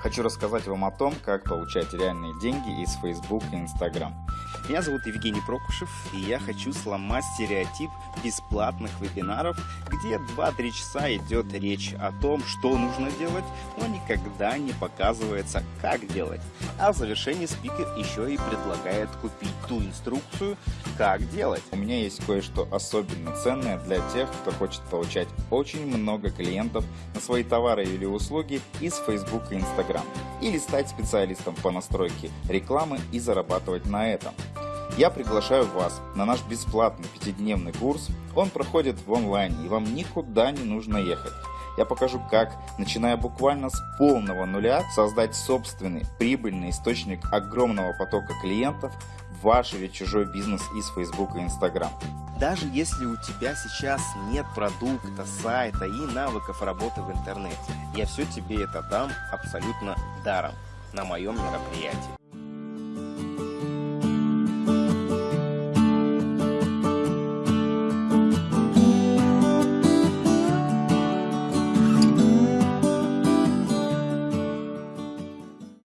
Хочу рассказать вам о том, как получать реальные деньги из Facebook и Instagram. Меня зовут Евгений Прокушев, и я хочу сломать стереотип бесплатных вебинаров, где 2-3 часа идет речь о том, что нужно делать, но никогда не показывается, как делать. А в завершении спикер еще и предлагает купить ту инструкцию, как делать. У меня есть кое-что особенно ценное для тех, кто хочет получать очень много клиентов на свои товары или услуги из Facebook и Instagram, или стать специалистом по настройке рекламы и зарабатывать на этом. Я приглашаю вас на наш бесплатный пятидневный курс. Он проходит в онлайне и вам никуда не нужно ехать. Я покажу, как, начиная буквально с полного нуля, создать собственный прибыльный источник огромного потока клиентов в ваш или чужой бизнес из Facebook и Instagram. Даже если у тебя сейчас нет продукта, сайта и навыков работы в интернете, я все тебе это дам абсолютно даром на моем мероприятии.